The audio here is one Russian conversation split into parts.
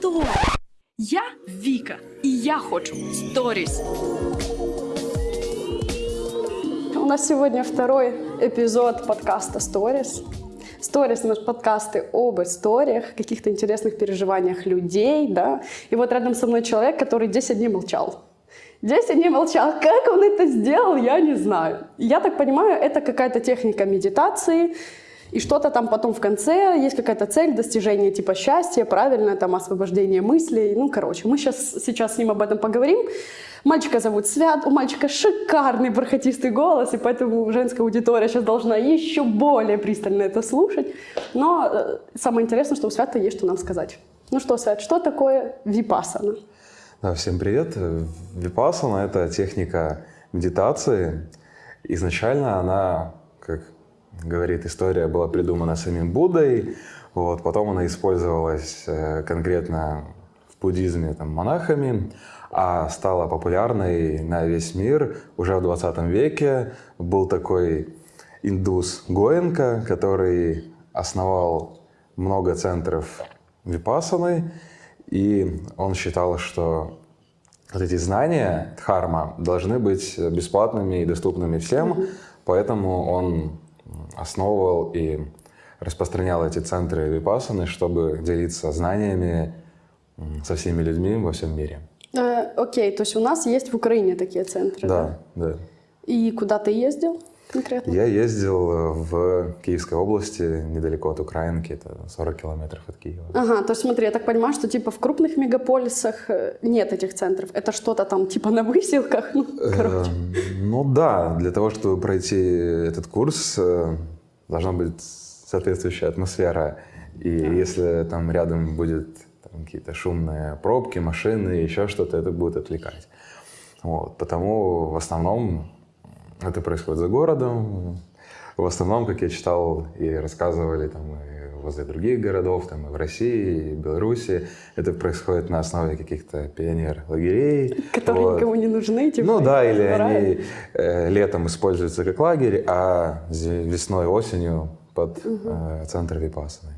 Стой! Я Віка, і я хочу сторіс. У нас сегодня второй эпизод подкаста Stories. Stories — наш подкасты об историях, каких-то интересных переживаниях людей, да. И вот рядом со мной человек, который 10 дней молчал. 10 дней молчал. Как он это сделал, я не знаю. Я так понимаю, это какая-то техника медитации, и что-то там потом в конце есть какая-то цель достижения типа счастья, правильно, там освобождение мыслей. Ну, короче, мы сейчас, сейчас с ним об этом поговорим. Мальчика зовут Свят, у мальчика шикарный бархатистый голос, и поэтому женская аудитория сейчас должна еще более пристально это слушать. Но э, самое интересное, что у Свята есть что нам сказать. Ну что, Свят, что такое випасана? Да, всем привет. Випасана – это техника медитации. Изначально она, как говорит история, была придумана самим Буддой. Вот, потом она использовалась э, конкретно в буддизме там, монахами, а стала популярной на весь мир уже в 20 веке. Был такой индус Гоенко, который основал много центров випасаны, и он считал, что вот эти знания дхарма должны быть бесплатными и доступными всем, поэтому он основывал и распространял эти центры випасаны, чтобы делиться знаниями со всеми людьми во всем мире. Э, окей, то есть у нас есть в Украине такие центры, да? Да, да. И куда ты ездил конкретно? Я ездил в Киевской области, недалеко от Украинки, это 40 километров от Киева. Ага, то есть смотри, я так понимаю, что типа в крупных мегаполисах э, нет этих центров. Это что-то там типа на выселках? Ну, короче. Эм, ну да, для того, чтобы пройти этот курс, э, должна быть соответствующая атмосфера. И если там рядом будет какие-то шумные пробки, машины, еще что-то, это будет отвлекать. Вот. Потому в основном это происходит за городом. В основном, как я читал и рассказывали там, и возле других городов, там, и в России, и в Беларуси, это происходит на основе каких-то пионер-лагерей. Которые вот. никому не нужны, типа? Ну да, или они э, летом используются как лагерь, а весной, осенью под угу. э, центр Випасаны.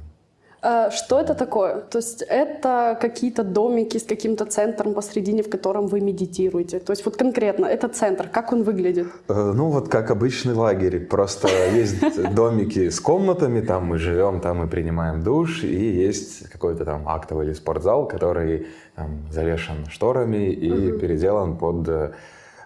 А что это такое? То есть это какие-то домики с каким-то центром посредине, в котором вы медитируете? То есть вот конкретно этот центр, как он выглядит? Э, ну вот как обычный лагерь, просто есть домики с комнатами, там мы живем, там мы принимаем душ, и есть какой-то там актовый или спортзал, который там, завешен шторами и переделан под э,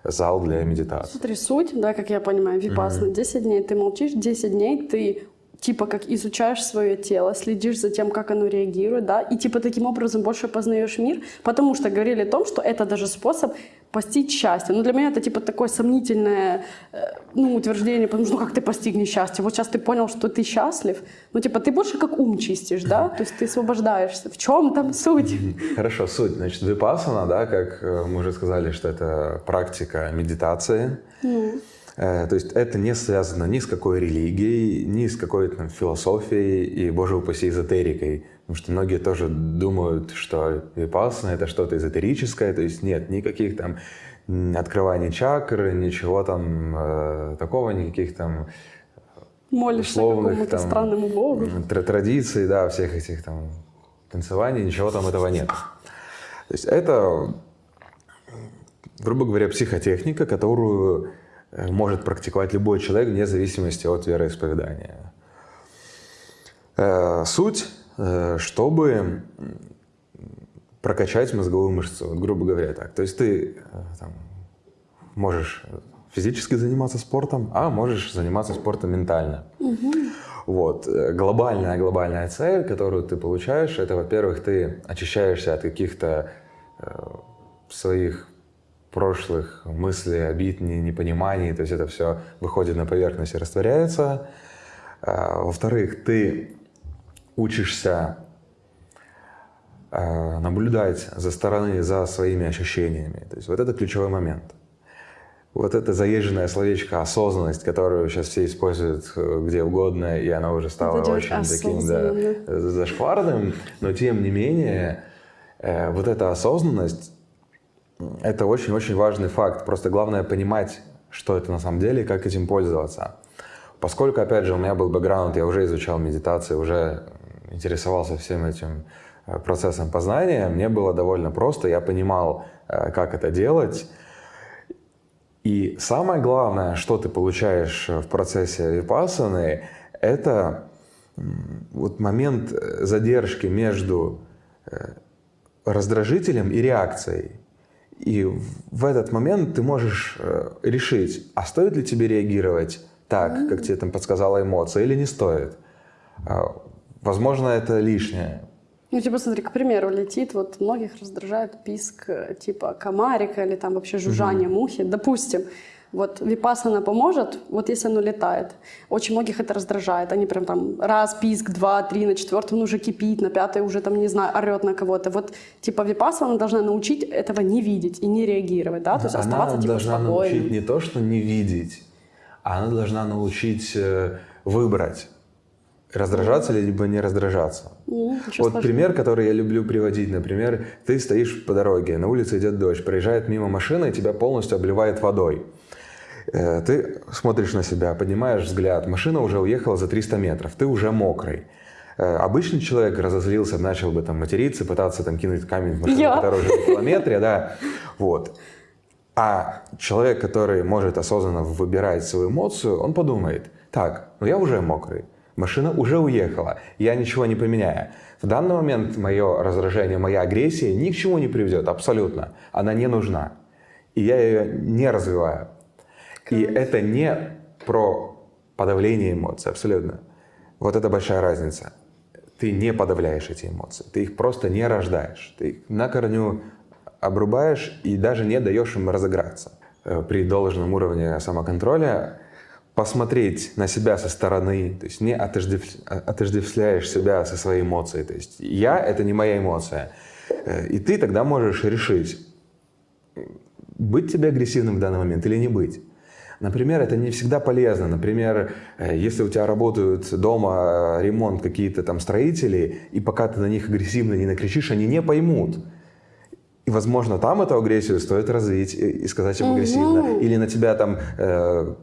зал для медитации. Смотри, суть, да, как я понимаю, випасна, mm-hmm. 10 дней ты молчишь, 10 дней ты типа как изучаешь свое тело, следишь за тем, как оно реагирует, да, и типа таким образом больше познаешь мир, потому что говорили о том, что это даже способ постичь счастье. Но для меня это типа такое сомнительное э, ну, утверждение, потому что ну как ты постигнешь счастье? Вот сейчас ты понял, что ты счастлив, ну типа ты больше как ум чистишь, да, то есть ты освобождаешься. В чем там суть? Хорошо, суть. Значит, випасана, да, как э, мы уже сказали, что это практика медитации. Mm. Э, то есть это не связано ни с какой религией, ни с какой там философией и, боже упаси, эзотерикой. Потому что многие тоже думают, что випассана — это что-то эзотерическое, то есть нет никаких там открываний чакр, ничего там э, такого, никаких там Молишься условных там, странному богу. традиций, да, всех этих там танцеваний, ничего там этого нет. То есть это, грубо говоря, психотехника, которую может практиковать любой человек вне зависимости от вероисповедания. Э, суть, э, чтобы прокачать мозговую мышцу, вот, грубо говоря так. То есть ты там, можешь физически заниматься спортом, а можешь заниматься спортом ментально. Угу. Вот. Глобальная, глобальная цель, которую ты получаешь, это, во-первых, ты очищаешься от каких-то э, своих прошлых мыслей, обид, непониманий, то есть это все выходит на поверхность и растворяется. А, во-вторых, ты учишься а, наблюдать за стороны, за своими ощущениями. То есть вот это ключевой момент. Вот это заезженное словечко «осознанность», которую сейчас все используют э, где угодно, и она уже стала очень таким да, зашкварным, но тем не менее э, вот эта осознанность это очень-очень важный факт. Просто главное понимать, что это на самом деле и как этим пользоваться. Поскольку, опять же, у меня был бэкграунд, я уже изучал медитацию, уже интересовался всем этим э, процессом познания, мне было довольно просто, я понимал, э, как это делать. И самое главное, что ты получаешь в процессе випассаны, это вот момент задержки между раздражителем и реакцией. И в этот момент ты можешь решить, а стоит ли тебе реагировать так, как тебе там подсказала эмоция, или не стоит. А, возможно, это лишнее. Ну, типа, смотри, к примеру, летит, вот многих раздражает писк э, типа комарика или там вообще жужжание mm-hmm. мухи. Допустим, вот випасана поможет, вот если оно летает. Очень многих это раздражает. Они прям там раз писк, два, три, на четвертом уже кипит, на пятой уже там, не знаю, орет на кого-то. Вот типа випасана должна научить этого не видеть и не реагировать, да? То есть Она оставаться типа должна спокойным. научить не то, что не видеть, а она должна научить э, выбрать раздражаться либо не раздражаться. Mm, вот пример, который я люблю приводить, например, ты стоишь по дороге, на улице идет дождь, проезжает мимо машина и тебя полностью обливает водой. Э, ты смотришь на себя, поднимаешь взгляд, машина уже уехала за 300 метров, ты уже мокрый. Э, обычный человек разозлился, начал бы там материться, пытаться там кинуть камень в машину, Я. которая уже в километре, да, вот. А человек, который может осознанно выбирать свою эмоцию, он подумает, так, ну я уже мокрый, машина уже уехала, я ничего не поменяю. В данный момент мое раздражение, моя агрессия ни к чему не приведет, абсолютно. Она не нужна. И я ее не развиваю. И это не про подавление эмоций, абсолютно. Вот это большая разница. Ты не подавляешь эти эмоции, ты их просто не рождаешь. Ты их на корню обрубаешь и даже не даешь им разыграться. Э, При должном уровне самоконтроля посмотреть на себя со стороны, то есть не отождев- отождествляешь себя со своей эмоцией. То есть я — это не моя эмоция. Э, И ты тогда можешь решить, быть тебе агрессивным в данный момент или не быть. Например, это не всегда полезно. Например, э, если у тебя работают дома э, ремонт какие-то там строители, и пока ты на них агрессивно не накричишь, они не поймут. И, возможно, там эту агрессию стоит развить и сказать им агрессивно. Или на тебя там э,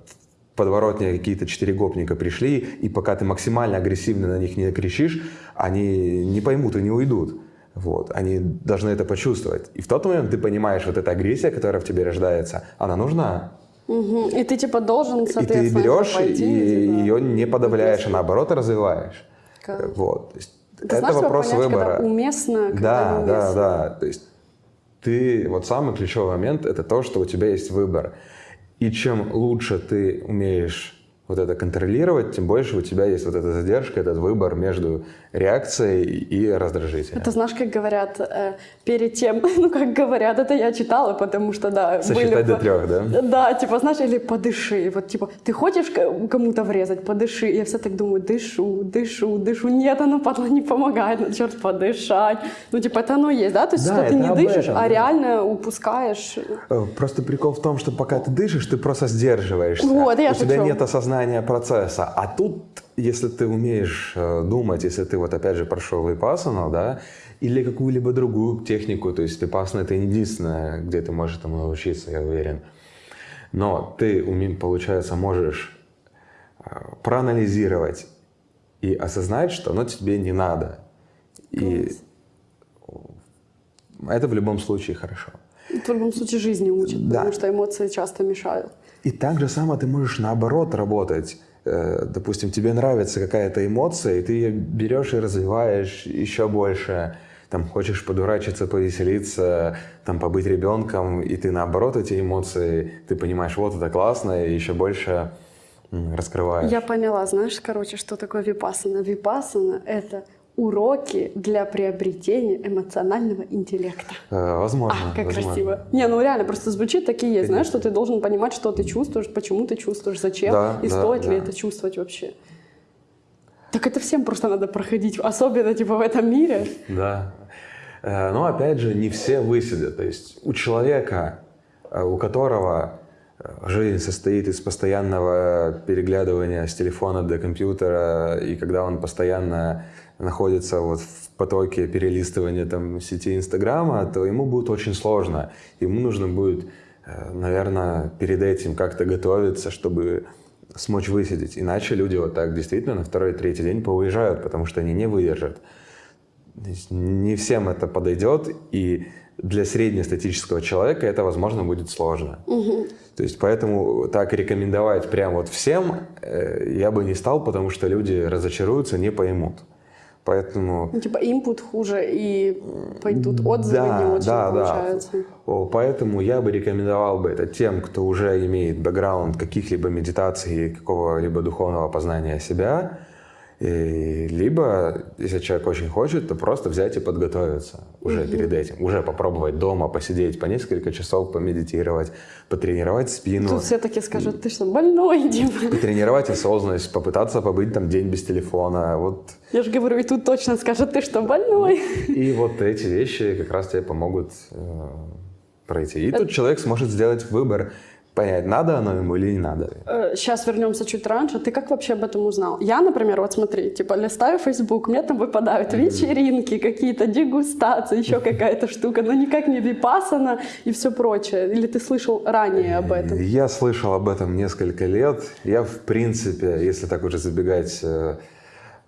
в подворотне какие-то четыре гопника пришли, и пока ты максимально агрессивно на них не кричишь, они не поймут и не уйдут. Вот. Они должны это почувствовать. И в тот момент ты понимаешь, вот эта агрессия, которая в тебе рождается, она нужна. Мгм. И ты типа должен, И ты соответственно, берешь пойти, и типа, ее не подавляешь, а наоборот развиваешь. Как? Вот. То есть Это, это знаешь, вопрос понять, выбора. Когда уместно, когда Да, да, неуместно. да. То есть ты, вот самый ключевой момент, это то, что у тебя есть выбор. И чем лучше ты умеешь вот это контролировать, тем больше у тебя есть вот эта задержка, этот выбор между реакцией и раздражителем. Это знаешь, как говорят, э, перед тем, ну как говорят, это я читала, потому что, да, Сосчитать до по- трех, да? Да, типа, знаешь, или подыши. Вот, типа, ты хочешь кому-то врезать, подыши. Я все так думаю, дышу, дышу, дышу. Нет, оно, падла, не помогает. Ну, черт, подышать. Ну, типа, это оно есть, да? То есть, Да, что ты не дышишь, этом, а да. реально упускаешь. Э, Просто прикол в том, что пока ты дышишь, ты просто сдерживаешься. Вот, я У тебя нет осознания процесса. А тут, если ты умеешь э, думать, если ты вот опять же прошел випассану, да, или какую-либо другую технику, то есть випассана это не единственное, где ты можешь этому научиться, я уверен. Но ты, получается, можешь э, проанализировать и осознать, что оно тебе не надо. И это в любом случае хорошо. В любом случае жизни учат, Да. потому что эмоции часто мешают. И так же само ты можешь наоборот работать. Э, Допустим, тебе нравится какая-то эмоция, и ты ее берешь и развиваешь еще больше. Там хочешь подурачиться, повеселиться, там побыть ребенком, и ты наоборот эти эмоции, ты понимаешь, вот это классно, и еще больше раскрываешь. Я поняла, знаешь, короче, что такое випассана? Випассана — это уроки для приобретения эмоционального интеллекта. Э, Возможно. А, как возможно. красиво. Не, ну реально, просто звучит так и есть. Знаешь, что ты должен понимать, что ты чувствуешь, почему ты чувствуешь, зачем, Да, и да, стоит ли да. это чувствовать вообще. Так это всем просто надо проходить, особенно типа в этом мире. Да. Э, Но опять же, не все высидят. То есть у человека, э, у которого э, жизнь состоит из постоянного переглядывания с телефона до компьютера, и когда он постоянно находится вот в потоке перелистывания там, сети Инстаграма, то ему будет очень сложно. Ему нужно будет, э, наверное, перед этим как-то готовиться, чтобы смочь высидеть. Иначе люди вот так действительно на второй-третий день поуезжают, потому что они не выдержат. Не всем это подойдет, и для среднестатического человека это, возможно, будет сложно. То есть поэтому так рекомендовать прям вот всем э, я бы не стал, потому что люди разочаруются, не поймут. Поэтому... Ну, типа инпут хуже, и пойдут отзывы Да, не очень да, да. получается. О, Поэтому я бы рекомендовал бы это тем, кто уже имеет бэкграунд каких-либо медитаций, какого-либо духовного познания себя, и либо, если человек очень хочет, то просто взять и подготовиться уже перед этим, уже попробовать дома посидеть по несколько часов, помедитировать, потренировать спину, Тут все таки скажут, ты что, больной, Дима? потренировать осознанность, попытаться побыть там день без телефона, вот Я же говорю, и тут точно скажут, ты что, больной? И вот эти вещи как раз тебе помогут э, пройти. И тут человек сможет сделать выбор, понять, надо оно ему или не надо. Сейчас вернемся чуть раньше. Ты как вообще об этом узнал? Я, например, вот смотри, типа листаю Facebook, мне там выпадают вечеринки, какие-то дегустации, еще какая-то штука, но никак не випасана и все прочее. Или ты слышал ранее об этом? Я слышал об этом несколько лет. Я, в принципе, если так уже забегать э,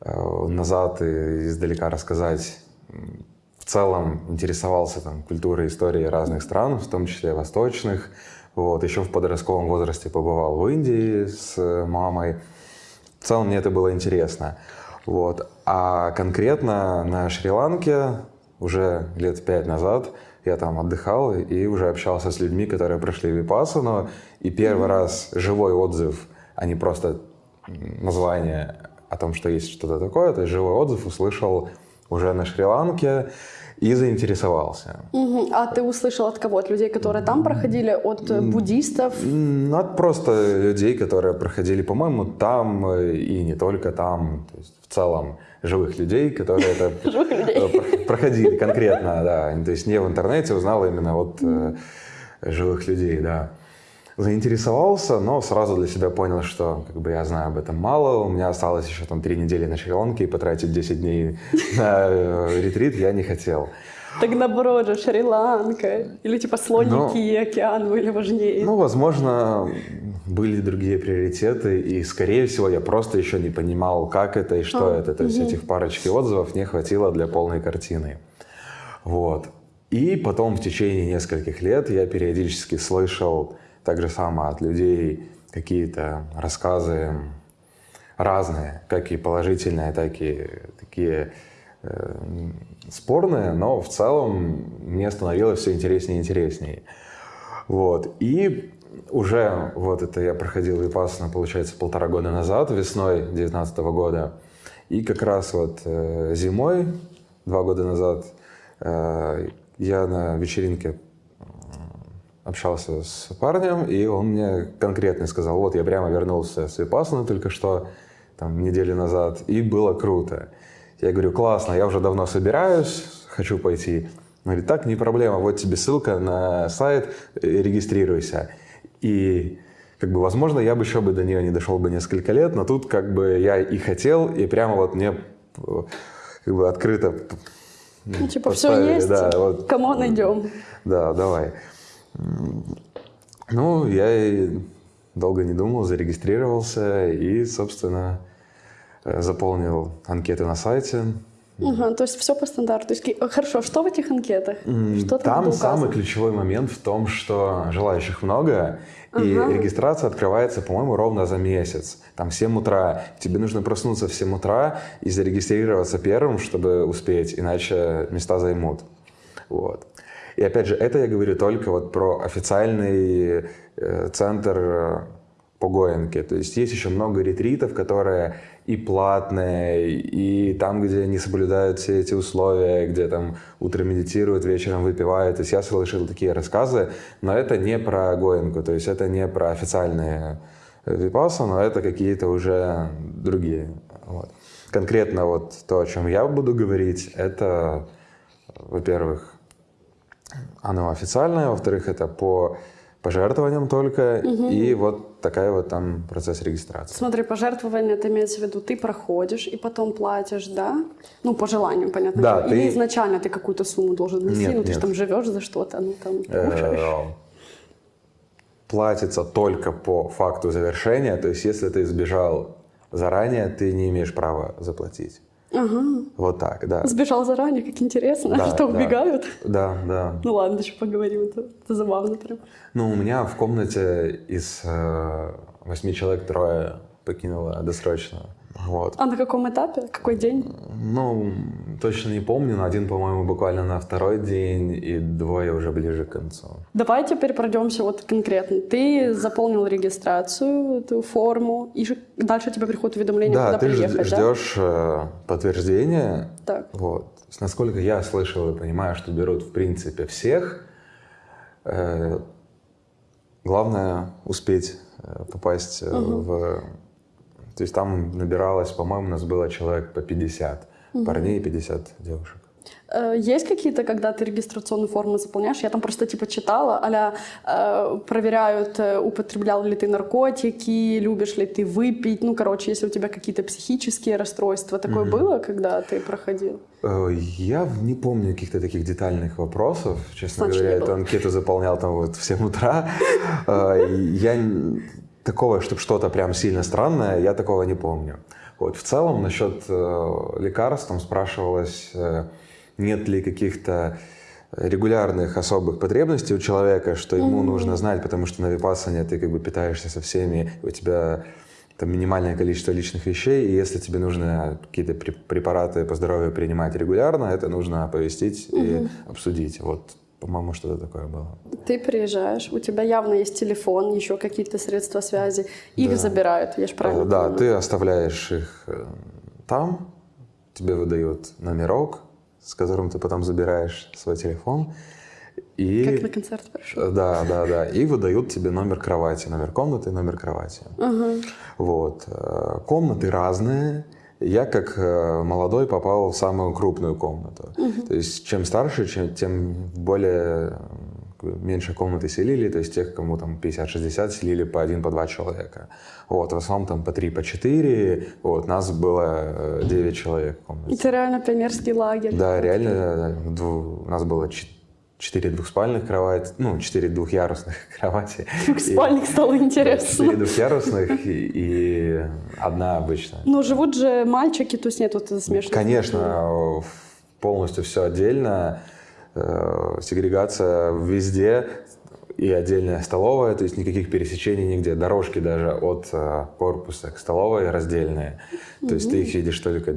э, назад и издалека рассказать, в целом интересовался там, культурой, историей разных стран, в том числе восточных. Вот. Еще в подростковом возрасте побывал в Индии с э, мамой. В целом мне это было интересно. Вот. А конкретно на Шри-Ланке уже лет пять назад я там отдыхал и уже общался с людьми, которые прошли випассану. И первый раз живой отзыв, а не просто название о том, что есть что-то такое, то есть живой отзыв услышал уже на Шри-Ланке и заинтересовался. Мгм. А ты услышал от кого? От людей, которые там проходили? От э, буддистов? Ну, от просто людей, которые проходили, по-моему, там э, и не только там, то есть в целом живых людей, которые это э, про- проходили конкретно, да. То есть не в интернете узнал именно от живых людей, да. Заинтересовался, но сразу для себя понял, что как бы я знаю об этом мало. У меня осталось еще там три недели на Шри-Ланке, и потратить 10 дней на э, ретрит я не хотел. Так наоборот же, Шри-Ланка. Или типа слоники и океан были важнее. Ну, возможно, были другие приоритеты, и, скорее всего, я просто еще не понимал, как это и что это. То есть этих парочки отзывов не хватило для полной картины. Вот. И потом в течение нескольких лет я периодически слышал так же само от людей какие-то рассказы разные, как и положительные, так и такие э, спорные, но в целом мне становилось все интереснее и интереснее. Вот. И уже вот это я проходил випассану, получается, полтора года назад, весной 2019 года. И как раз вот э, зимой, два года назад, э, я на вечеринке общался с парнем, и он мне конкретно сказал, вот я прямо вернулся с Випассаны только что, там, неделю назад, и было круто. Я говорю, классно, я уже давно собираюсь, хочу пойти. Он говорит, так, не проблема, вот тебе ссылка на сайт, э, регистрируйся. И как бы, возможно, я бы еще бы до нее не дошел бы несколько лет, но тут как бы я и хотел, и прямо вот мне э, как бы открыто Ну, типа, все есть, да, вот. кому найдем. Да, давай. Ну, я и долго не думал, зарегистрировался и, собственно, э, заполнил анкеты на сайте. Ага, то есть все по стандарту. Ки- хорошо, что в этих анкетах? Что там, Там самый ключевой момент в том, что желающих много, и Ага. регистрация открывается, по-моему, ровно за месяц. Там в 7 утра. Тебе нужно проснуться в 7 утра и зарегистрироваться первым, чтобы успеть, иначе места займут. Вот. И опять же, это я говорю только вот про официальный э, центр э, по Гоенке. То есть есть еще много ретритов, которые и платные, и там, где не соблюдают все эти условия, где там утром медитируют, вечером выпивают. То есть я слышал такие рассказы, но это не про Гоенку, то есть это не про официальные випасы, но это какие-то уже другие. Вот. Конкретно вот то, о чем я буду говорить, это, во-первых, оно официальное, во-вторых, это по пожертвованиям только, и вот такая вот там процесс регистрации. Смотри, пожертвование, это имеется в виду, ты проходишь и потом платишь, да? Ну, по желанию, понятно. Да, дело. Или ты- изначально ты какую-то сумму должен внести, Нет, ну, ты же там живешь за что-то, ну, там. Э, Платится только по факту завершения, то есть если ты сбежал заранее, ты не имеешь права заплатить. Ага. Вот так, да. Сбежал заранее, как интересно. Да, что, да. убегают? Да, да. Ну ладно, еще поговорим, это, это забавно прям. Ну, у меня в комнате из э, восьми человек трое покинуло досрочно. Вот. А на каком этапе? Какой день? Ну, точно не помню, но один, по-моему, буквально на второй день, и двое уже ближе к концу. Давай теперь пройдемся вот конкретно. Ты заполнил регистрацию, эту форму, и дальше тебе приходит уведомление, да, куда ты приехать, да? ждешь э, подтверждения. Так. Вот. Насколько я слышал и понимаю, что берут, в принципе, всех. Э, главное успеть э, попасть э, в... То есть там набиралось, по-моему, у нас было человек по 50 парней и 50 девушек. Э, Есть какие-то, когда ты регистрационную форму заполняешь? Я там просто типа читала, а проверяют, э, употреблял ли ты наркотики, любишь ли ты выпить. Ну, короче, если у тебя какие-то психические расстройства. Такое было, когда ты проходил? Э, Я не помню каких-то таких детальных вопросов. Честно Значит, говоря, эту анкету заполнял там вот в 7 утра. Э, Я такого, чтобы что-то прям сильно странное, я такого не помню. Вот в целом насчет э, лекарств там спрашивалось, э, нет ли каких-то регулярных особых потребностей у человека, что ему нужно знать, потому что на випассане ты как бы питаешься со всеми, у тебя там минимальное количество личных вещей, и если тебе нужно какие-то пре- препараты по здоровью принимать регулярно, это нужно оповестить и обсудить. Вот, по-моему, что-то такое было. Ты приезжаешь, у тебя явно есть телефон, еще какие-то средства связи. Их Да. забирают, я же правильно Э, Да, понимаю? ты оставляешь их э, там, тебе выдают номерок, с которым ты потом забираешь свой телефон. И... Как на концерт пришел. Э, Да, да, да. И выдают тебе номер кровати, номер комнаты, номер кровати. Вот. Э, Комнаты разные. Я как э, молодой попал в самую крупную комнату. То есть чем старше, чем, тем более э, меньше комнаты селили, то есть тех, кому там 50-60 селили по один, по два человека. Вот, в основном там по три, по четыре. Вот, нас было э, 9 человек в комнате. Это реально пионерский лагерь. Да, реально, э, у нас было четыре двухспальных кровати, ну, четыре двухъярусных кровати. Двухспальник стало И- интересно. Четыре двухъярусных и, и одна обычная. Но живут же мальчики, то есть нет вот этой смешанной Конечно, полностью все отдельно, э, сегрегация везде и отдельная столовая, то есть никаких пересечений нигде, дорожки даже от э, корпуса к столовой раздельные, то есть ты их видишь только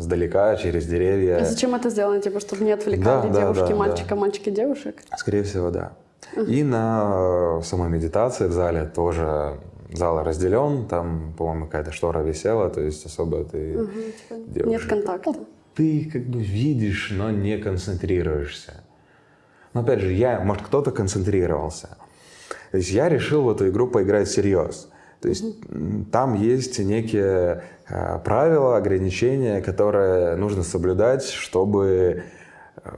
сдалека, через А деревья. зачем это сделано? Типа, чтобы не отвлекали Да, да, девушки да, мальчика, да. мальчики девушек? Скорее всего, да. И на э, самой медитации в зале тоже зал разделен, там, по-моему, какая-то штора висела, то есть особо ты Нет девушек- контакта. ты как бы видишь, но не концентрируешься. Но опять же, я, может, кто-то концентрировался. То есть я решил в эту игру поиграть всерьез. То есть там есть некие э, правила, ограничения, которые нужно соблюдать, чтобы э,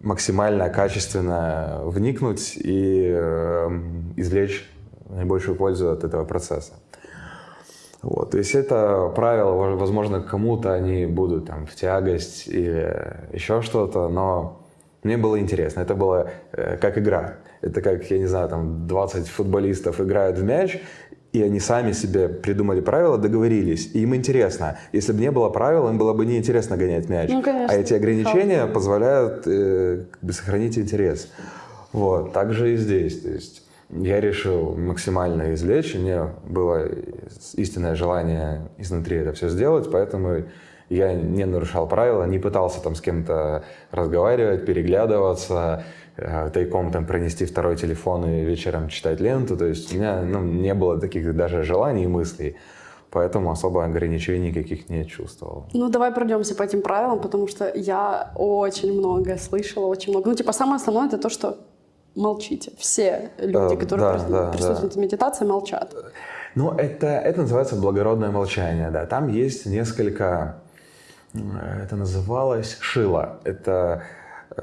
максимально качественно вникнуть и э, извлечь наибольшую пользу от этого процесса. Вот, то есть это правила, во- возможно, кому-то они будут там в тягость или еще что-то, но мне было интересно. Это было э, как игра. Это как, я не знаю, там 20 футболистов играют в мяч, и они сами себе придумали правила, договорились. И им интересно. Если бы не было правил, им было бы неинтересно гонять мяч. Ну, конечно. а эти ограничения позволяют э, как бы сохранить интерес. Вот, так же и здесь. То есть я решил максимально извлечь, и мне было истинное желание изнутри это все сделать, поэтому я не нарушал правила, не пытался там с кем-то разговаривать, переглядываться, тайком там пронести второй телефон и вечером читать ленту. То есть у меня ну, не было таких даже желаний и мыслей, поэтому особо ограничений никаких не чувствовал. Ну, давай пройдемся по этим правилам, потому что я очень много слышала, очень много. Ну, типа, самое основное это то, что молчите. Все люди, Э, которые да, прис- да, присутствуют в медитации, молчат. Ну, это, это называется благородное молчание, да. Там есть несколько... э, Это называлось шило. Это э,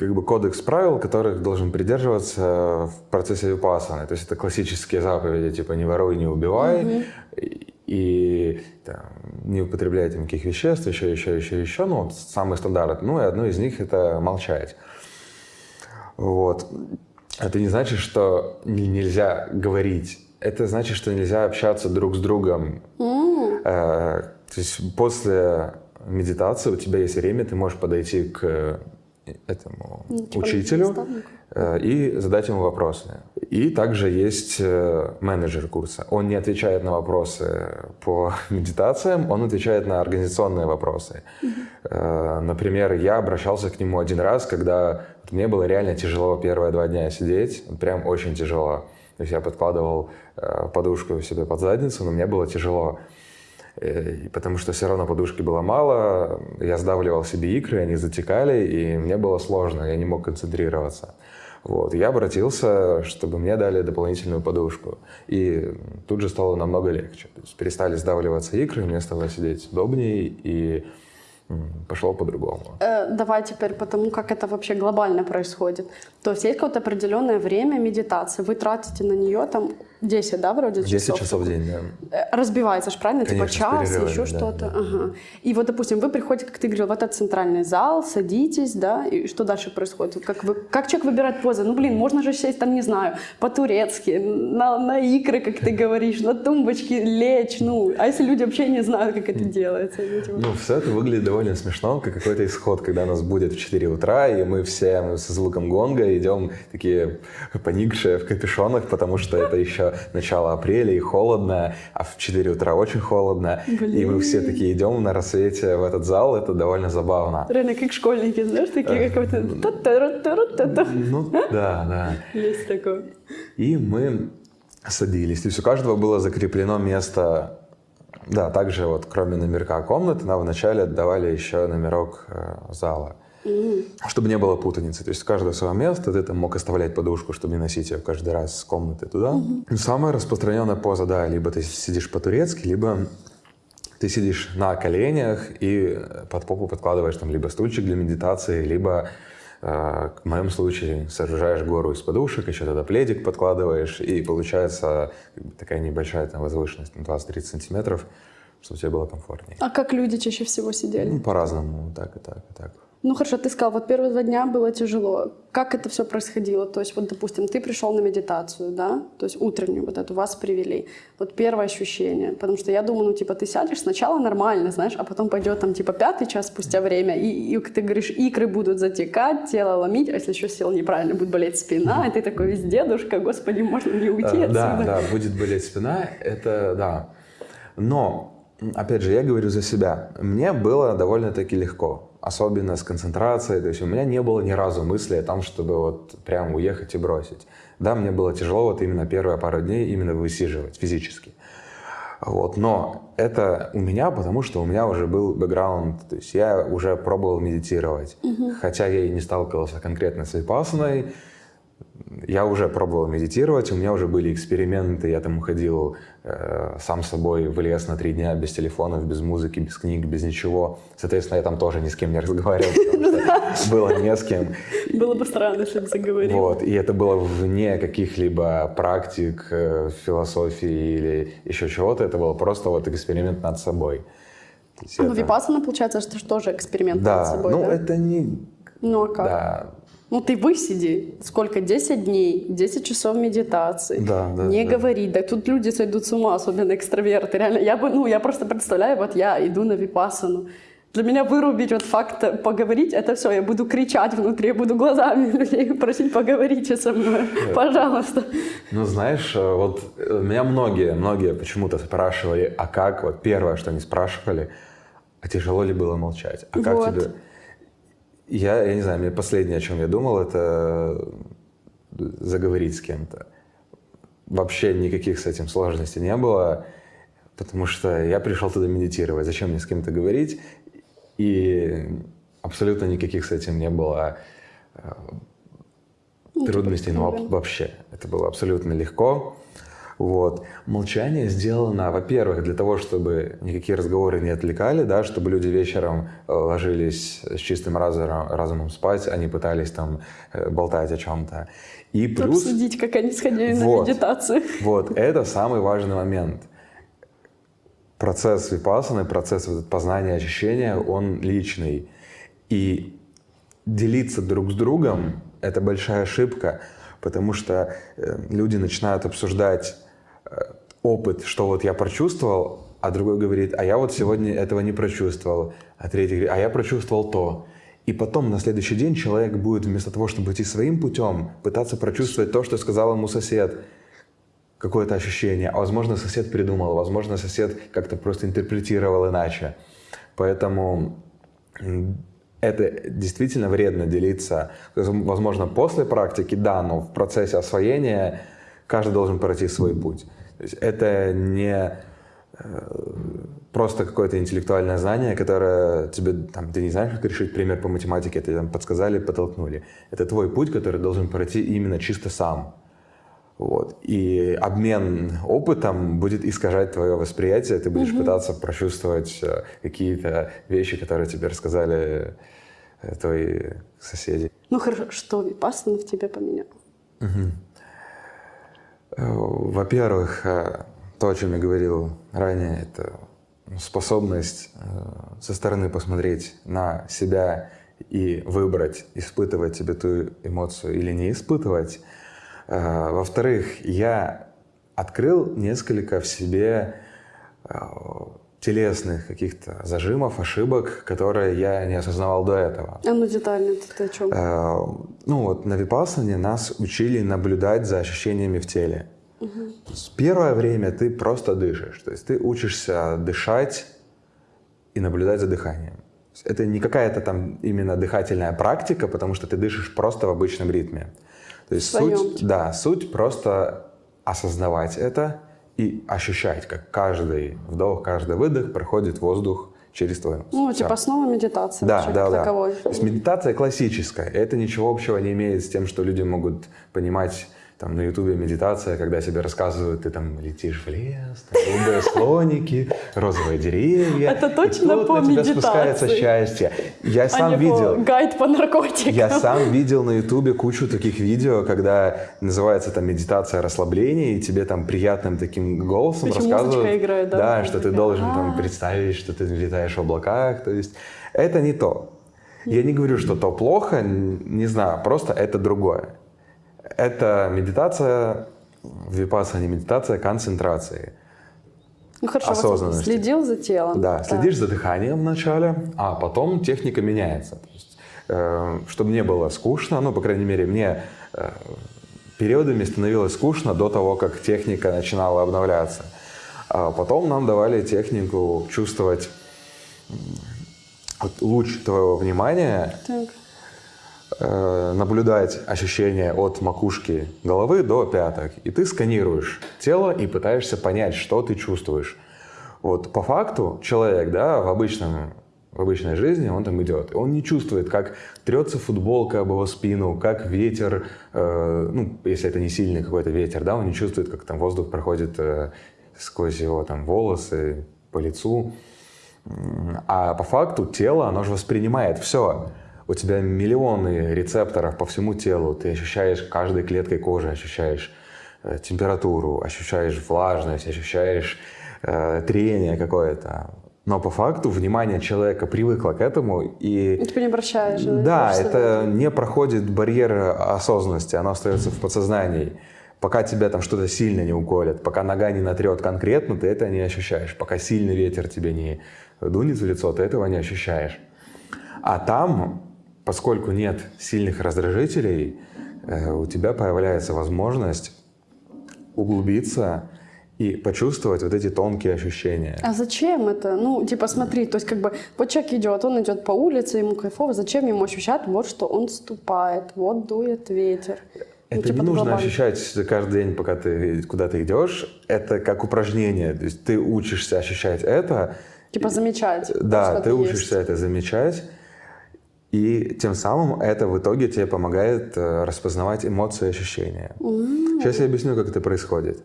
как бы кодекс правил, которых должен придерживаться в процессе випассаны. То есть это классические заповеди, типа «не воруй, не убивай», и, и, там, «не употребляй там никаких веществ», еще, еще, еще, еще. Ну, вот самый стандарт. Ну, и одно из них — это молчать. Вот. Это не значит, что не- нельзя говорить. Это значит, что нельзя общаться друг с другом. Э, То есть после медитации у тебя есть время, ты можешь подойти к этому Ну, типа учителю э, и задать ему вопросы. И также есть э, менеджер курса. Он не отвечает на вопросы по медитациям, он отвечает на организационные вопросы. Э, Например, я обращался к нему один раз, когда мне было реально тяжело первые два дня сидеть, прям очень тяжело. То есть я подкладывал подушку себе под задницу, но мне было тяжело. Потому что все равно подушки было мало, я сдавливал себе икры, они затекали, и мне было сложно, я не мог концентрироваться. Вот. Я обратился, чтобы мне дали дополнительную подушку. И тут же стало намного легче. То есть перестали сдавливаться икры, мне стало сидеть удобнее, и пошло по-другому. Э, давай теперь по тому, как это вообще глобально происходит. То есть есть какое-то определенное время медитации, вы тратите на нее там 10, да, вроде 10 часов в день, да. Э, Разбивается же, правильно? Конечно, с типа час, еще да, что-то. да. Ага. И вот, допустим, вы приходите, как ты говорил, в этот центральный зал, садитесь, да, и что дальше происходит? Как, вы, как человек выбирает позы? Ну, блин, можно же сесть там, не знаю, по-турецки, на, на икры, как ты говоришь, на тумбочке лечь, ну, а если люди вообще не знают, как это делается? Ну, типа, Ну, все это выглядит довольно смешно, как какой-то исход, когда нас будет в 4 утра, и мы все со звуком гонга идем такие поникшие в капюшонах, потому что это еще начало апреля и холодно, а в 4 утра очень холодно. И мы все такие идем на рассвете в этот зал, это довольно забавно. Реально, как школьники, знаешь, такие, как вот та-та-ра-та-ра-та-та. Ну, да, да. Есть такое. И мы садились. То есть у каждого было закреплено место. Да, также вот кроме номерка комнаты, нам вначале отдавали еще номерок э, зала. Чтобы не было путаницы. То есть у каждого свое место, ты там мог оставлять подушку, чтобы не носить ее каждый раз с комнаты туда. Ну, Самая распространенная поза, да, либо ты сидишь по-турецки, либо ты сидишь на коленях и под попу подкладываешь там либо стульчик для медитации, либо, э, в моем случае, сооружаешь гору из подушек, еще тогда пледик подкладываешь, и получается такая небольшая там возвышенность, на 20-30 сантиметров, чтобы тебе было комфортнее. А как люди чаще всего сидели? Ну, по-разному, так и так, и так. Ну хорошо, ты сказал, вот первые два дня было тяжело. Как это все происходило? То есть вот, допустим, ты пришел на медитацию, да, то есть утреннюю вот эту вас привели. Вот первое ощущение, потому что я думаю, ну типа ты сядешь сначала нормально, знаешь, а потом пойдет там типа пятый час спустя время, и, и ты говоришь, икры будут затекать, тело ломить, а если еще сел неправильно, будет болеть спина, и ты такой весь дедушка, господи, можно ли уйти Э, отсюда? Да, да, будет болеть спина, это да. Но, опять же, я говорю за себя. Мне было довольно-таки легко, особенно с концентрацией. То есть у меня не было ни разу мысли о том, чтобы вот прям уехать и бросить. Да, мне было тяжело вот именно первые пару дней именно высиживать физически. Вот, но это у меня, потому что у меня уже был бэкграунд, то есть я уже пробовал медитировать, хотя я и не сталкивался конкретно с випассаной, я уже пробовал медитировать, у меня уже были эксперименты, я там уходил э, сам собой в лес на три дня без телефонов, без музыки, без книг, без ничего. Соответственно, я там тоже ни с кем не разговаривал, что было не с кем. Было бы странно, если бы заговорил. Вот, и это было вне каких-либо практик, э, философии или еще чего-то, это был просто вот эксперимент над собой. Есть Ну, випассана, получается, же тоже эксперимент над Да, собой, ну да? это не... Ну, а как? Да, Ну, ты высиди. Сколько? 10 дней, 10 часов медитации. Да, да, Не да. говори. Да тут люди сойдут с ума, особенно экстраверты. Реально, я бы, ну, я просто представляю, вот я иду на випассану. Для меня вырубить вот факт поговорить, это все, я буду кричать внутри, я буду глазами людей просить поговорите со мной, пожалуйста. Ну, знаешь, э, вот э, меня многие, многие почему-то спрашивали, а как, вот первое, что они спрашивали, а тяжело ли было молчать? А как Вот. тебе... Я, я не знаю, мне последнее, о чем я думал, это заговорить с кем-то. Вообще никаких с этим сложностей не было, потому что я пришел туда медитировать. Зачем мне с кем-то говорить? И абсолютно никаких с этим не было э, трудностей, ну, вообще. Это было абсолютно легко. Вот. Молчание сделано, во-первых, для того, чтобы никакие разговоры не отвлекали, да, чтобы люди вечером э, ложились с чистым разумом, разумом спать, а не пытались там э, болтать о чем-то. И плюс... Обсудить, как они сходили на Вот. медитацию. Вот, это самый важный момент. Процесс випассаны, процесс вот познания ощущения, он личный. И делиться друг с другом – это большая ошибка, потому что э, люди начинают обсуждать опыт, что вот я прочувствовал, а другой говорит, а я вот сегодня этого не прочувствовал, а третий говорит, а я прочувствовал то. И потом на следующий день человек будет вместо того, чтобы идти своим путем, пытаться прочувствовать то, что сказал ему сосед, какое-то ощущение. А возможно, сосед придумал, возможно, сосед как-то просто интерпретировал иначе. Поэтому это действительно вредно делиться. Возможно, после практики, да, но в процессе освоения каждый должен пройти свой путь. То есть это не э, просто какое-то интеллектуальное знание, которое тебе, там, ты не знаешь, как решить пример по математике, тебе там подсказали, подтолкнули. Это твой путь, который должен пройти именно чисто сам. Вот. И обмен опытом будет искажать твое восприятие, ты будешь угу. пытаться прочувствовать э, какие-то вещи, которые тебе рассказали э, твои соседи. Ну хорошо, что Випассана в тебе поменял? Угу. Во-первых, то, о чем я говорил ранее, это способность со стороны посмотреть на себя и выбрать, испытывать себе ту эмоцию или не испытывать. Э, во-вторых, я открыл несколько в себе э, телесных каких-то зажимов, ошибок, которые я не осознавал до этого. А ну детально ты о чем? Э, ну вот на Випассане нас учили наблюдать за ощущениями в теле. Угу. Первое время ты просто дышишь, то есть ты учишься дышать и наблюдать за дыханием. Это не какая-то там именно дыхательная практика, потому что ты дышишь просто в обычном ритме. То есть суть, да, суть просто осознавать это и ощущать, как каждый вдох, каждый выдох проходит воздух через твой нос. Ну, типа основа медитации. Да, вообще, да, да. То есть медитация классическая. Это ничего общего не имеет с тем, что люди могут понимать там на ютубе медитация, когда тебе рассказывают, ты там летишь в лес, там голубые слоники, розовые деревья. Это точно и по на медитации. тебя спускается счастье. Я сам а видел. По гайд по наркотикам. Я сам видел на ютубе кучу таких видео, когда называется там медитация расслабления, и тебе там приятным таким голосом Причем рассказывают. играет, да? Да, что ты должен там А. представить, что ты летаешь в облаках. То есть это не то. Я не говорю, что то плохо, не знаю, просто это другое. Это медитация, випаса не медитация, концентрации. Ну хорошо, осознанности. следил за телом. Да, следишь за дыханием вначале, а потом техника меняется. То есть, э, чтобы не было скучно, ну, по крайней мере, мне э, периодами становилось скучно до того, как техника начинала обновляться. А потом нам давали технику чувствовать луч твоего внимания, Так. Э, наблюдать ощущения от макушки головы до пяток. И ты сканируешь тело и пытаешься понять, что ты чувствуешь. Вот по факту человек, да, в обычном в обычной жизни он там идет, он не чувствует, как трется футболка об его спину, как ветер, э, ну, если это не сильный какой-то ветер, да, он не чувствует, как там воздух проходит э, сквозь его там волосы, по лицу. А по факту тело, оно же воспринимает все. У тебя миллионы рецепторов по всему телу. Ты ощущаешь каждой клеткой кожи, ощущаешь э, температуру, ощущаешь влажность, ощущаешь э, трение какое-то. Но по факту внимание человека привыкло к этому и... И ты не обращаешь. Да, это не проходит барьер осознанности, оно остается в подсознании. Пока тебя там что-то сильно не уколет, пока нога не натрет конкретно, ты это не ощущаешь. Пока сильный ветер тебе не дунет в лицо, ты этого не ощущаешь. А там, поскольку нет сильных раздражителей, э, у тебя появляется возможность углубиться и почувствовать вот эти тонкие ощущения. А зачем это? Ну, типа, смотри, то есть как бы вот человек идет, он идет по улице, ему кайфово, зачем ему ощущать вот, что он ступает, вот дует ветер? Ну, Это типа, не нужно глобально. ощущать каждый день, пока ты куда-то идешь. Это как упражнение. То есть ты учишься ощущать это. Типа замечать. Да, ты учишься есть. это замечать. И тем самым это в итоге тебе помогает э, распознавать эмоции и ощущения. Сейчас я объясню, как это происходит.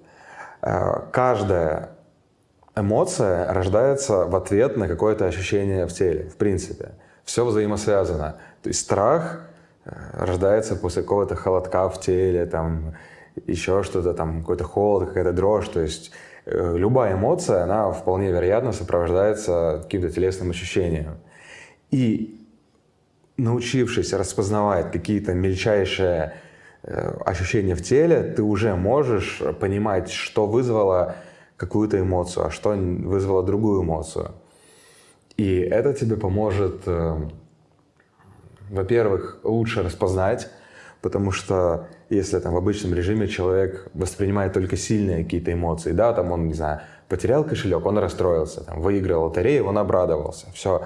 Э, Каждая эмоция рождается в ответ на какое-то ощущение в теле, в принципе. Все взаимосвязано. То есть страх э, рождается после какого-то холодка в теле, там, еще что-то, там, какой-то холод, какая-то дрожь. То есть любая эмоция, она вполне вероятно сопровождается каким-то телесным ощущением. И научившись распознавать какие-то мельчайшие э, ощущения в теле, ты уже можешь понимать, что вызвало какую-то эмоцию, а что вызвало другую эмоцию. И это тебе поможет, э, во-первых, лучше распознать, потому что если там в обычном режиме человек воспринимает только сильные какие-то эмоции, да, там он, не знаю, потерял кошелек, он расстроился, там, выиграл лотерею, он обрадовался, все.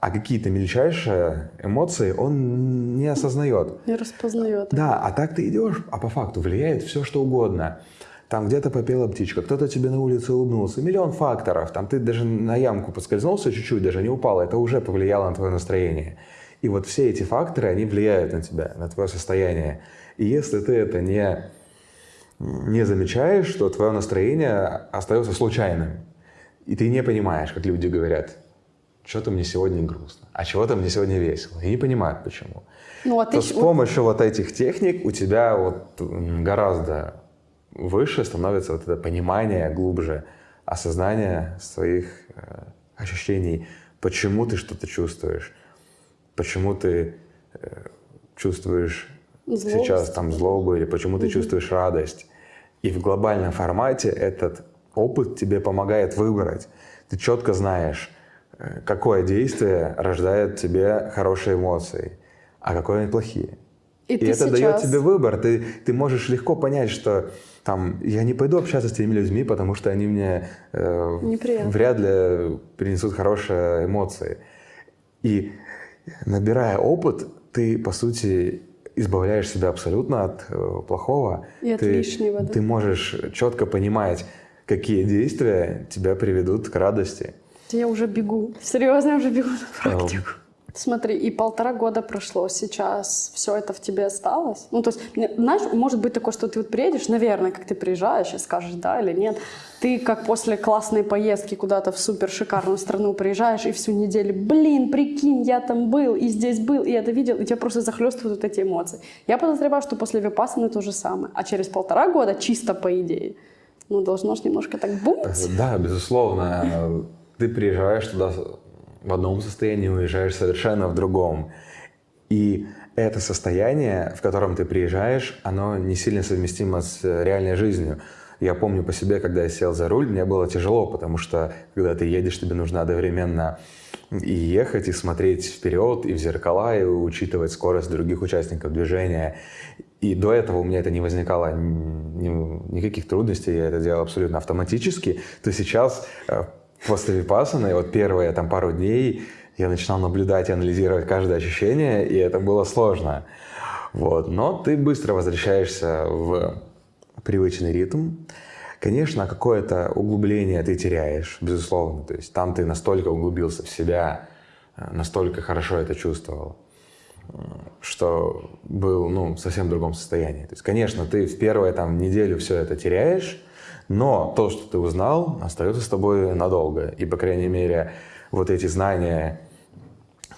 А какие-то мельчайшие эмоции он не осознает. Не распознает. Да, а так ты идешь, а по факту влияет все, что угодно. Там где-то попела птичка, кто-то тебе на улице улыбнулся, миллион факторов. Там ты даже на ямку поскользнулся чуть-чуть, даже не упал, это уже повлияло на твое настроение. И вот все эти факторы, они влияют на тебя, на твое состояние. И если ты это не, не замечаешь, то твое настроение остается случайным. И ты не понимаешь, как люди говорят, что-то мне сегодня грустно, а чего-то мне сегодня весело. И не понимают, почему. Ну, а ты... То с помощью вот этих техник у тебя вот гораздо выше становится вот это понимание глубже, осознание своих э, ощущений, почему ты что-то чувствуешь, почему ты э, чувствуешь Злость. сейчас там злобу или почему ты угу. чувствуешь радость. И в глобальном формате этот опыт тебе помогает выбрать. Ты четко знаешь, э, какое действие рождает тебе хорошие эмоции, а какое плохие. И, и это сейчас... дает тебе выбор. Ты, ты можешь легко понять, что там, я не пойду общаться с теми людьми, потому что они мне э, вряд ли принесут хорошие эмоции. И набирая опыт, ты, по сути, избавляешь себя абсолютно от э, плохого. И от ты, лишнего, да. Ты можешь четко понимать, какие действия тебя приведут к радости. Я уже бегу. Серьезно, я уже бегу на практику. Смотри, и полтора года прошло, сейчас все это в тебе осталось? Ну, то есть, знаешь, может быть такое, что ты вот приедешь, наверное, как ты приезжаешь и скажешь да или нет, ты как после классной поездки куда-то в супер шикарную страну приезжаешь и всю неделю, блин, прикинь, я там был, и здесь был, и это видел, и тебя просто захлестывают вот эти эмоции. Я подозреваю, что после Випассаны то же самое. А через полтора года, чисто по идее, ну, должно же немножко так бумать. Да, безусловно. Ты приезжаешь туда в одном состоянии, уезжаешь совершенно в другом. И это состояние, в котором ты приезжаешь, оно не сильно совместимо с реальной жизнью. Я помню по себе, когда я сел за руль, мне было тяжело, потому что когда ты едешь, тебе нужно одновременно и ехать, и смотреть вперед, и в зеркала, и учитывать скорость других участников движения. И до этого у меня это не возникало никаких трудностей, я это делал абсолютно автоматически, то сейчас после випасаны, вот первые там пару дней я начинал наблюдать и анализировать каждое ощущение, и это было сложно. Вот. Но ты быстро возвращаешься в привычный ритм. Конечно, какое-то углубление ты теряешь, безусловно. То есть там ты настолько углубился в себя, настолько хорошо это чувствовал, что был ну, в совсем другом состоянии. То есть, конечно, ты в первую там, неделю все это теряешь, но то, что ты узнал, остается с тобой надолго. И, по крайней мере, вот эти знания,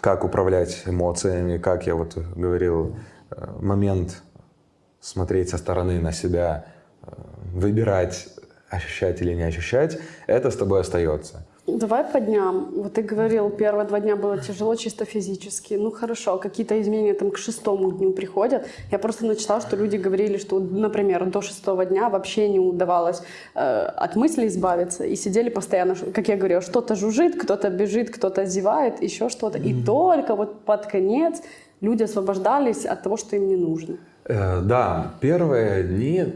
как управлять эмоциями, как я вот говорил, э, момент смотреть со стороны на себя, э, выбирать, ощущать или не ощущать, это с тобой остается. Давай по дням. Вот ты говорил, первые два дня было тяжело чисто физически. Ну хорошо, какие-то изменения там к шестому дню приходят. Я просто начитала, что люди говорили, что, например, до шестого дня вообще не удавалось э, от мыслей избавиться. И сидели постоянно, как я говорила, что-то жужжит, кто-то бежит, кто-то зевает, еще что-то. И mm-hmm. только вот под конец люди освобождались от того, что им не нужно. Э, да, первые дни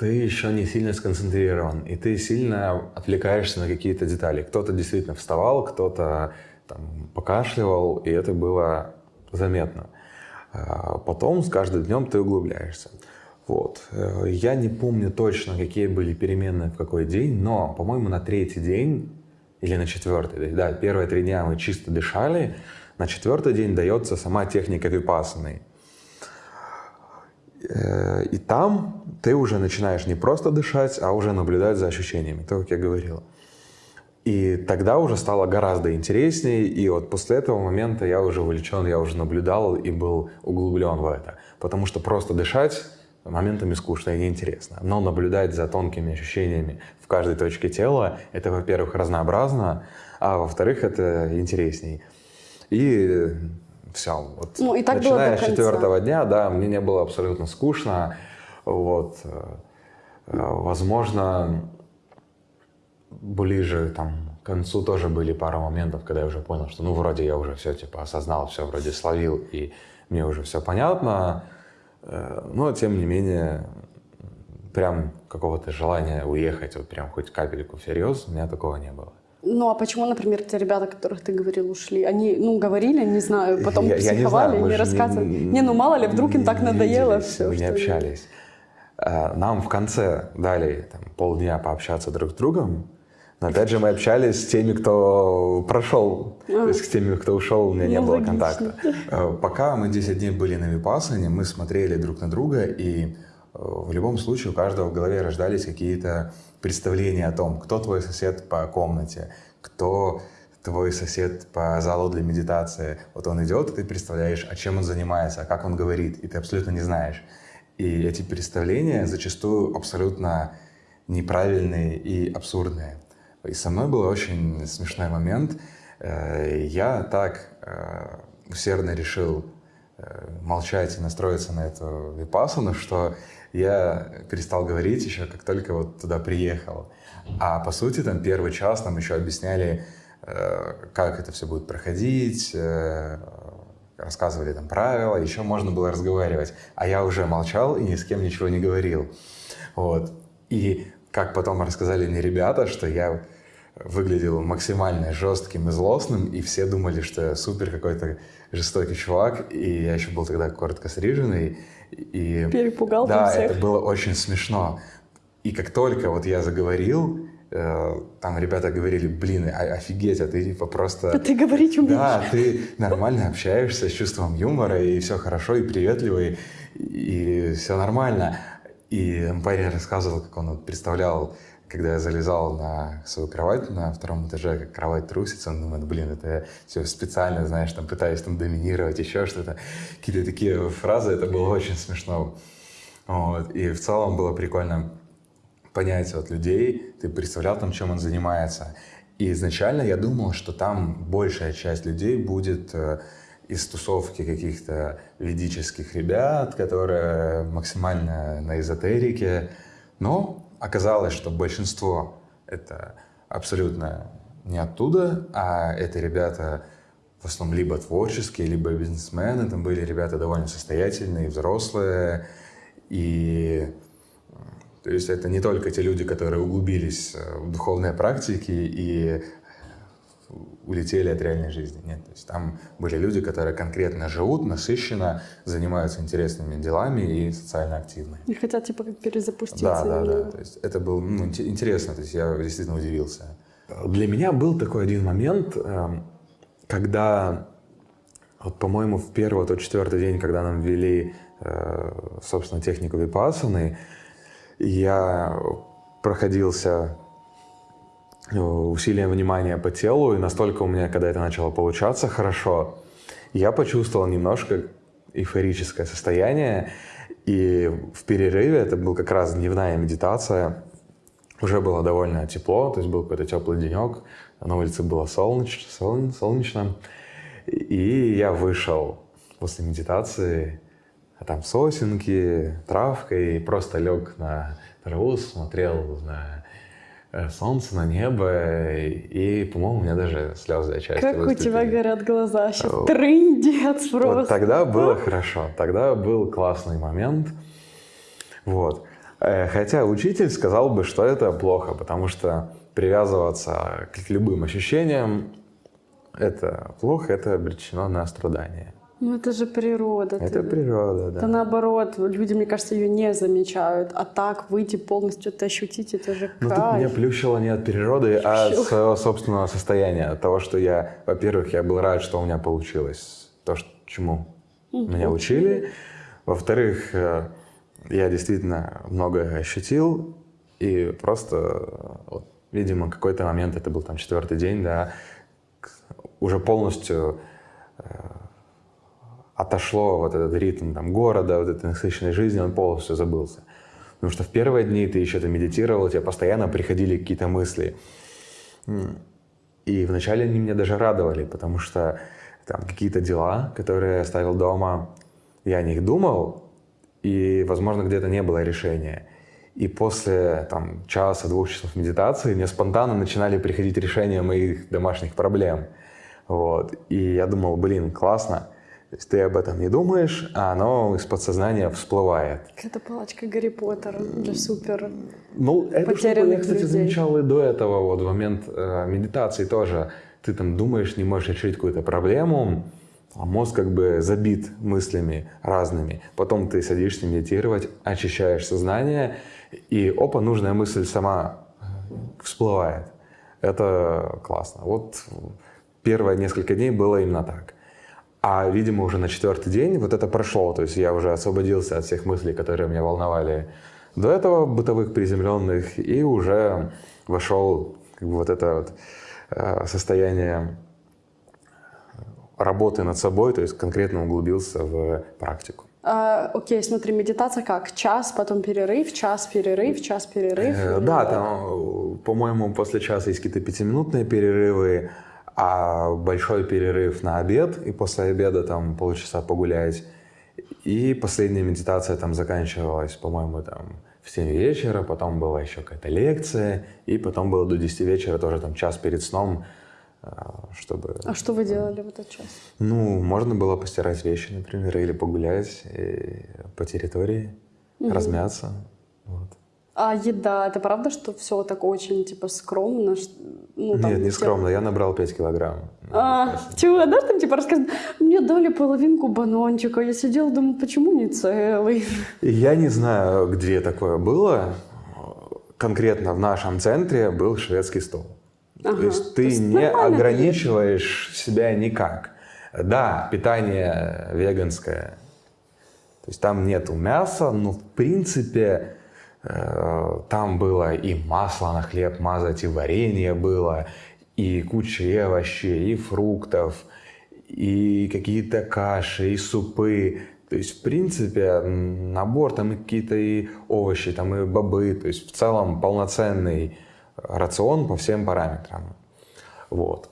ты еще не сильно сконцентрирован, и ты сильно отвлекаешься на какие-то детали. Кто-то действительно вставал, кто-то там, покашливал, и это было заметно. А потом с каждым днем ты углубляешься. Вот. Э, я не помню точно, какие были перемены в какой день, но, по-моему, на третий день или на четвертый, да, первые три дня мы чисто дышали, на четвертый день дается сама техника випасаны. Э, и там ты уже начинаешь не просто дышать, а уже наблюдать за ощущениями, то, как я говорил. И тогда уже стало гораздо интереснее, и вот после этого момента я уже увлечен, я уже наблюдал и был углублен в это. Потому что просто дышать моментами скучно и неинтересно. Но наблюдать за тонкими ощущениями в каждой точке тела, это, во-первых, разнообразно, а во-вторых, это интересней. И все. Вот, ну, и так начиная было с четвертого дня, да, мне не было абсолютно скучно. Вот. Э, возможно, ближе там, к концу тоже были пару моментов, когда я уже понял, что ну вроде я уже все типа осознал, все вроде словил, и мне уже все понятно. Э, но тем не менее, прям какого-то желания уехать, вот прям хоть капельку всерьез, у меня такого не было. Ну а почему, например, те ребята, которых ты говорил, ушли? Они, ну, говорили, не знаю, потом Я- я не психовали, знаю, не, рассказывали. Не, не- ну мало ли, вдруг им так надоело виделись, все. мы не общались. А, Нам в конце дали там, полдня пообщаться друг с другом, но опять же мы общались с теми, кто прошел, то есть с теми, кто ушел, у меня не Ну, было логично. контакта. А, Пока мы 10 дней были на Випассане, мы смотрели друг на друга, и э, в любом случае у каждого в голове рождались какие-то представления о том, кто твой сосед по комнате, кто твой сосед по залу для медитации. Вот он идет, и ты представляешь, о чем он занимается, как он говорит, и ты абсолютно не знаешь. И эти представления зачастую абсолютно неправильные и абсурдные. И со мной был очень смешной момент. Э, Я так э, усердно решил э, молчать и настроиться на эту випассану, что я перестал говорить еще, как только вот туда приехал. А по сути, там первый час нам еще объясняли, как это все будет проходить, рассказывали там правила, еще можно было разговаривать. А я уже молчал и ни с кем ничего не говорил. Вот. И как потом рассказали мне ребята, что я выглядел максимально жестким и злостным, и все думали, что я супер какой-то жестокий чувак, и я еще был тогда коротко стриженный. И, Перепугал Да, всех. это было очень смешно. И как только вот я заговорил, там ребята говорили, блин, о- офигеть, а ты типа просто... Да ты говорить умеешь. Да, ты нормально общаешься с чувством юмора, и все хорошо, и приветливый, и все нормально. И парень рассказывал, как он вот представлял, когда я залезал на свою кровать на втором этаже, как кровать трусится, он думает, блин, это я все специально, знаешь, там пытаюсь там доминировать, еще что-то. Какие-то такие фразы, это было очень смешно. Вот. И в целом было прикольно понять от людей, ты представлял там, чем он занимается. И изначально я думал, что там большая часть людей будет э, из тусовки каких-то ведических ребят, которые максимально на эзотерике. Но оказалось, что большинство это абсолютно не оттуда, а это ребята в основном либо творческие, либо бизнесмены. Там были ребята довольно состоятельные, взрослые. И то есть это не только те люди, которые углубились э, в духовные практики и улетели от реальной жизни. Нет, то есть там были люди, которые конкретно живут, насыщенно, занимаются интересными делами и социально активны. И хотят типа как перезапуститься. Да, да, именно. да. То есть это было ну, инте- интересно, то есть я действительно удивился. Для меня был такой один момент, эм, когда, вот, по-моему, в первый, то четвертый день, когда нам ввели, э, собственно, технику випассаны, я проходился э, усилием внимания по телу, и настолько у меня, когда это начало получаться хорошо, я почувствовал немножко эйфорическое состояние, и в перерыве, это был как раз дневная медитация, уже было довольно тепло, то есть был какой-то теплый денек, на улице было солнечно, солн- солнечно, и я вышел после медитации, а там сосенки, травка, и просто лег на траву, смотрел на э, солнце, на небо, и, по-моему, у меня даже слезы отчасти Как у выступили. тебя горят глаза. Сейчас Вот. трындец просто. Вот тогда было хорошо, тогда был классный момент. Вот. Э, Хотя учитель сказал бы, что это плохо, потому что привязываться к любым ощущениям это плохо, это обречено на страдания. Ну это же природа. Это ты- природа, Да да. наоборот, люди, мне кажется, ее не замечают. А так выйти полностью это ощутить, это же Но Ну, тут меня кайф. плющило не от природы, а от своего собственного состояния. От того, что я, во-первых, я был рад, что у меня получилось то, ш- чему меня учили. Во-вторых, э, я действительно многое ощутил. И просто, э, вот, видимо, какой-то момент, это был там четвертый день, да, уже полностью э, отошло вот этот ритм там, города, вот этой насыщенной жизни, он полностью забылся. Потому что в первые дни ты еще там медитировал, тебе постоянно приходили какие-то мысли. И вначале они меня даже радовали, потому что там какие-то дела, которые я оставил дома, я о них думал, и, возможно, где-то не было решения. И после там, часа-двух часов медитации мне спонтанно начинали приходить решения моих домашних проблем. Вот. И я думал, блин, классно. То есть ты об этом не думаешь, а оно из подсознания всплывает. Какая-то палочка Гарри Поттера для супер. Ну, это что я, кстати, людей. замечал и до этого, вот в момент э, медитации тоже. Ты там думаешь, не можешь решить какую-то проблему, а мозг как бы забит мыслями разными. Потом ты садишься медитировать, очищаешь сознание, и опа, нужная мысль сама э, всплывает. Это классно. Вот первые несколько дней было именно так. А, видимо, уже на четвертый день вот это прошло. То есть я уже освободился от всех мыслей, которые меня волновали до этого, бытовых приземленных, и уже вошел как бы, вот это вот, э, состояние работы над собой, то есть конкретно углубился в практику. А, окей, смотри, медитация как? Час, потом перерыв, час, перерыв, час, перерыв? Э, Да, там, э, по-моему, после часа есть какие-то пятиминутные перерывы, а большой перерыв на обед, и после обеда там полчаса погулять. И последняя медитация там заканчивалась, по-моему, там в 7 вечера, потом была еще какая-то лекция, и потом было до 10 вечера тоже там час перед сном, э, чтобы... А что вы делали в этот час? Ну, можно было постирать вещи, например, или погулять и по территории, размяться. Вот. А еда, это правда, что все так очень, типа, скромно? Ну, там, Нет, не те- скромно, я набрал 5 килограмм. А, чего, да, там типа рассказывают, мне дали половинку бананчика, я сидела, думаю, почему не целый? Я не знаю, где такое было. Конкретно в нашем центре был шведский стол. Ага, То есть то ты есть не ограничиваешь себя никак. Да, питание веганское. То есть там нету мяса, но в принципе там было и масло на хлеб мазать, и варенье было, и куча овощей, и фруктов, и какие-то каши, и супы. То есть, в принципе, набор там и какие-то и овощи, там и бобы. То есть, в целом полноценный рацион по всем параметрам. Вот.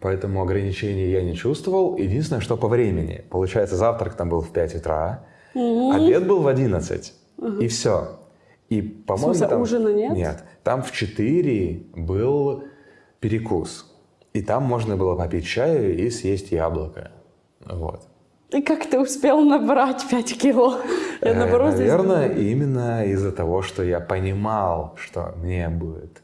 Поэтому ограничений я не чувствовал. Единственное, что по времени. Получается, завтрак там был в 5 утра, обед был в 11. И все. И, по-моему, там... ужина нет? Нет. Там в 4 был перекус. И там можно было попить чаю и съесть яблоко. Вот. И как ты успел набрать 5 кило? Я Э, здесь Наверное, именно из-за того, что я понимал, что мне будет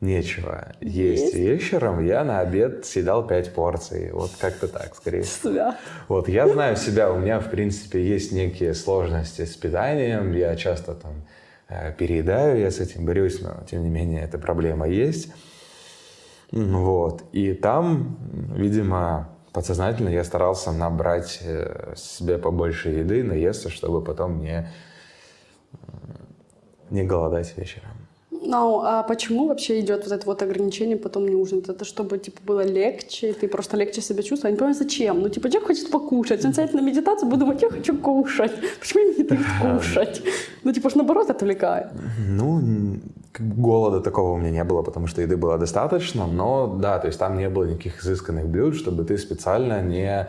нечего есть, Есть? вечером, я на обед съедал 5 порций. Вот как-то так, скорее всего. свят. Вот, я знаю себя, у меня, в принципе, есть некие сложности с питанием, я часто там переедаю, я с этим борюсь, но, тем не менее, эта проблема есть. Вот, и там, видимо, подсознательно я старался набрать э, себе побольше еды, наесться, чтобы потом не, не голодать вечером. Ну, а почему вообще идет вот это вот ограничение потом не ужинать? Это чтобы, типа, было легче, ты просто легче себя чувствовал? Я не понимаю, зачем? Ну, типа, человек хочет покушать, он сядет на медитацию, будет думать, я хочу кушать. Почему мне не дают кушать? Ну, типа, ж наоборот отвлекает. Ну, голода такого у меня не было, потому что еды было достаточно, но да, то есть там не было никаких изысканных блюд, чтобы ты специально не,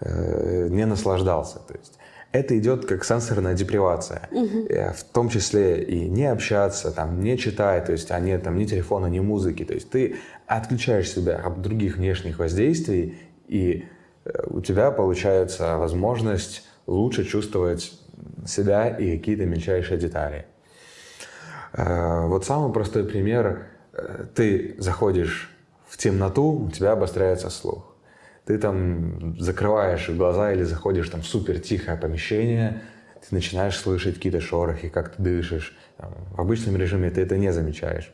э, не наслаждался. То есть это идет как сенсорная депривация, Э, в том числе и не общаться, там, не читать, то есть а нет там ни телефона, ни музыки, то есть ты отключаешь себя от других внешних воздействий, и э, у тебя получается возможность лучше чувствовать себя и какие-то мельчайшие детали. Э, Вот самый простой пример. Ты заходишь в темноту, у тебя обостряется слух. Ты там закрываешь глаза или заходишь там в супер тихое помещение, ты начинаешь слышать какие-то шорохи, как ты дышишь. В обычном режиме ты это не замечаешь.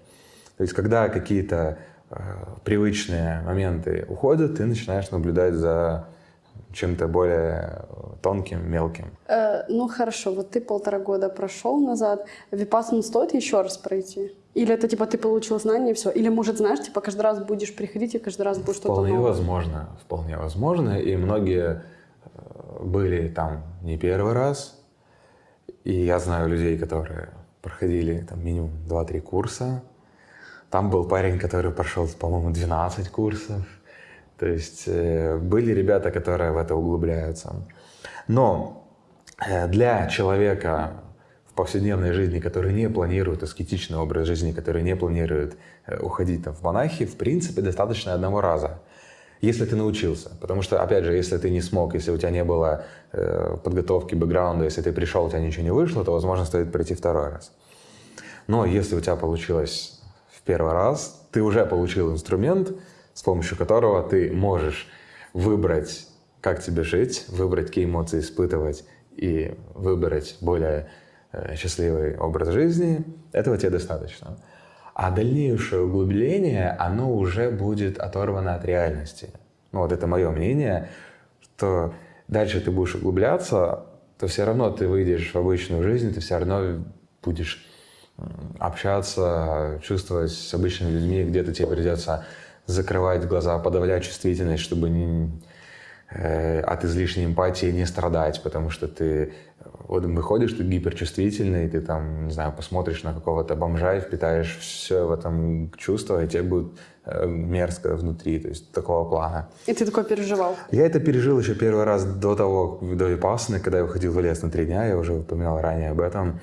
То есть, когда какие-то э, привычные моменты уходят, ты начинаешь наблюдать за чем-то более тонким, мелким. Э, ну, хорошо, вот ты полтора года прошел назад, Випассану стоит еще раз пройти? Или это, типа, ты получил знания и все? Или, может, знаешь, типа, каждый раз будешь приходить и каждый раз будет что-то Вполне новое? возможно, вполне возможно. И многие э, были там не первый раз. И я знаю людей, которые проходили там минимум 2-3 курса. Там был парень, который прошел, по-моему, 12 курсов. То есть э, были ребята, которые в это углубляются. Но э, для человека в повседневной жизни, которые не планируют аскетичный образ жизни, которые не планируют э, уходить там, в монахи, в принципе, достаточно одного раза. Если ты научился. Потому что, опять же, если ты не смог, если у тебя не было э, подготовки, бэкграунда, если ты пришел, у тебя ничего не вышло, то, возможно, стоит пройти второй раз. Но если у тебя получилось в первый раз, ты уже получил инструмент, с помощью которого ты можешь выбрать, как тебе жить, выбрать, какие эмоции испытывать и выбрать более э, счастливый образ жизни, этого тебе достаточно. А дальнейшее углубление, оно уже будет оторвано от реальности. Ну вот это мое мнение, что дальше ты будешь углубляться, то все равно ты выйдешь в обычную жизнь, ты все равно будешь общаться, чувствовать с обычными людьми, где-то тебе придется закрывать глаза, подавлять чувствительность, чтобы не, э, от излишней эмпатии не страдать, потому что ты вот выходишь, ты гиперчувствительный, ты там, не знаю, посмотришь на какого-то бомжа и впитаешь все в этом чувство, и тебе будет э, мерзко внутри, то есть такого плана. И ты такой переживал? Я это пережил еще первый раз до того, до Випассаны, когда я выходил в лес на три дня, я уже упоминал ранее об этом.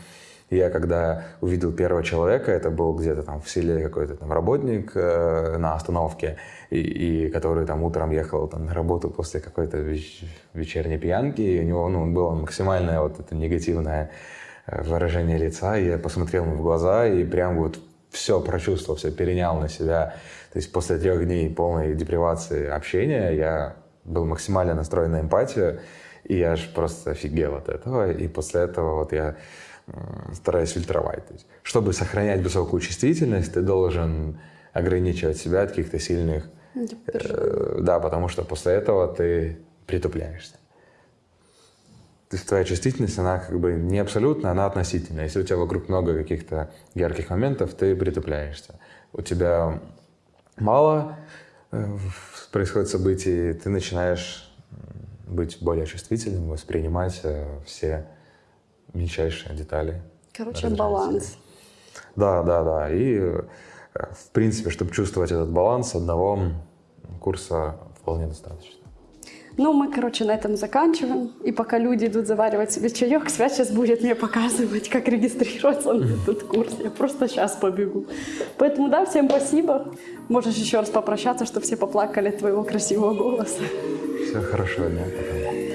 Я когда увидел первого человека, это был где-то там в селе какой-то там работник э, на остановке, и, и который там утром ехал там, на работу после какой-то веч- вечерней пьянки, и у него ну, было максимальное вот это негативное э, выражение лица, я посмотрел ему в глаза и прям вот все прочувствовал, все перенял на себя. То есть после трех дней полной депривации общения я был максимально настроен на эмпатию, и я аж просто офигел от этого. И после этого вот я стараюсь фильтровать. То есть, чтобы сохранять высокую чувствительность, ты должен ограничивать себя от каких-то сильных... Э, да, потому что после этого ты притупляешься. То есть твоя чувствительность, она как бы не абсолютно, она относительная. Если у тебя вокруг много каких-то ярких моментов, ты притупляешься. У тебя мало э, происходит событий, ты начинаешь быть более чувствительным, воспринимать э, все мельчайшие детали. Короче, баланс. Да, да, да. И, э, в принципе, чтобы чувствовать этот баланс, одного курса вполне достаточно. Ну, мы, короче, на этом заканчиваем. И пока люди идут заваривать себе чаек, Свят сейчас будет мне показывать, как регистрироваться на этот курс. Я просто сейчас побегу. Поэтому, да, всем спасибо. Можешь еще раз попрощаться, чтобы все поплакали от твоего красивого голоса. Всего хорошего дня. Пока.